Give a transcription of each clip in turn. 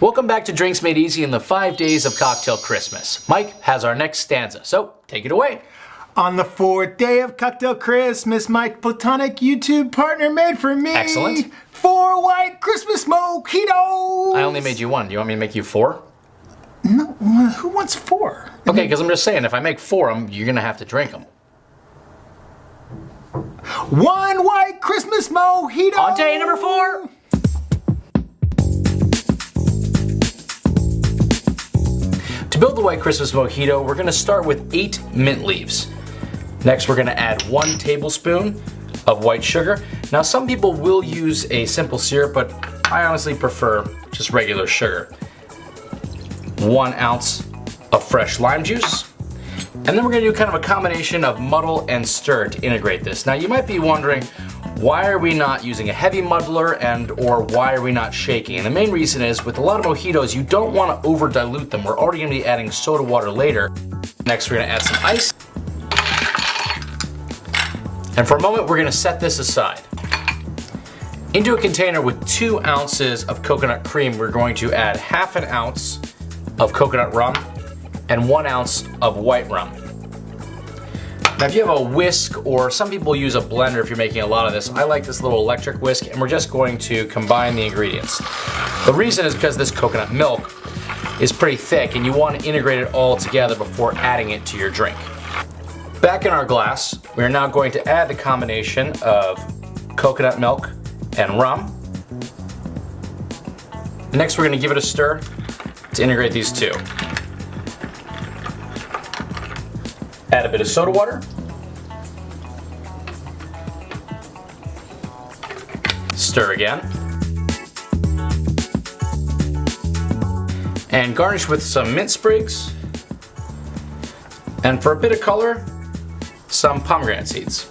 Welcome back to Drinks Made Easy in the five days of Cocktail Christmas. Mike has our next stanza, so take it away. On the fourth day of Cocktail Christmas, my platonic YouTube partner made for me Excellent. four white Christmas mojitos. I only made you one. Do you want me to make you four? No, uh, who wants four? Okay, because I'm just saying, if I make four of them, you're gonna have to drink them. One white Christmas mojito. On day number four. Build the White Christmas Mojito, we're gonna start with eight mint leaves. Next, we're gonna add one tablespoon of white sugar. Now, some people will use a simple syrup, but I honestly prefer just regular sugar. One ounce of fresh lime juice. And then we're gonna do kind of a combination of muddle and stir to integrate this. Now, you might be wondering, why are we not using a heavy muddler and or why are we not shaking? And the main reason is with a lot of mojitos, you don't want to over dilute them. We're already going to be adding soda water later. Next, we're going to add some ice. And for a moment, we're going to set this aside. Into a container with two ounces of coconut cream, we're going to add half an ounce of coconut rum and one ounce of white rum. Now if you have a whisk or some people use a blender if you're making a lot of this, I like this little electric whisk and we're just going to combine the ingredients. The reason is because this coconut milk is pretty thick and you want to integrate it all together before adding it to your drink. Back in our glass, we are now going to add the combination of coconut milk and rum. Next we're going to give it a stir to integrate these two. Add a bit of soda water. Stir again. And garnish with some mint sprigs. And for a bit of color, some pomegranate seeds.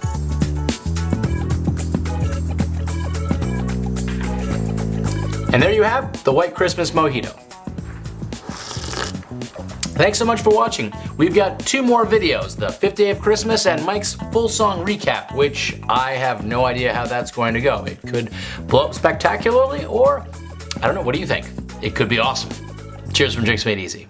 And there you have the White Christmas Mojito. Thanks so much for watching. We've got two more videos, the fifth day of Christmas and Mike's full song recap, which I have no idea how that's going to go. It could blow up spectacularly or, I don't know, what do you think? It could be awesome. Cheers from Drinks Made Easy.